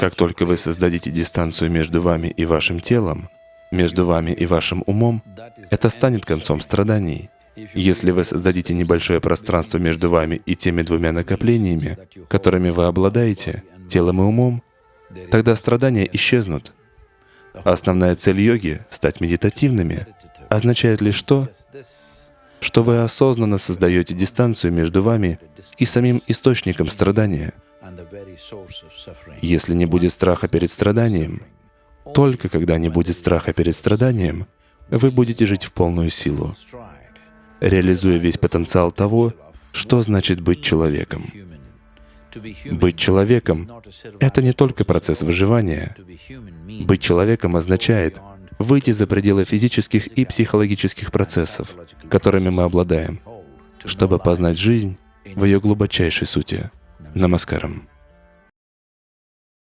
Как только вы создадите дистанцию между вами и вашим телом, между вами и вашим умом, это станет концом страданий. Если вы создадите небольшое пространство между вами и теми двумя накоплениями, которыми вы обладаете, телом и умом, тогда страдания исчезнут. Основная цель йоги — стать медитативными — означает лишь то, что вы осознанно создаете дистанцию между вами и самим источником страдания. Если не будет страха перед страданием, только когда не будет страха перед страданием, вы будете жить в полную силу, реализуя весь потенциал того, что значит быть человеком. Быть человеком — это не только процесс выживания. Быть человеком означает выйти за пределы физических и психологических процессов, которыми мы обладаем, чтобы познать жизнь в ее глубочайшей сути. Намаскарам.